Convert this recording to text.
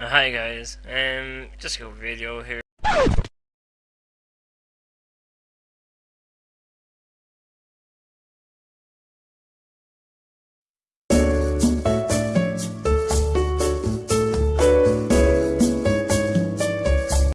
Hi guys, um, just a video here.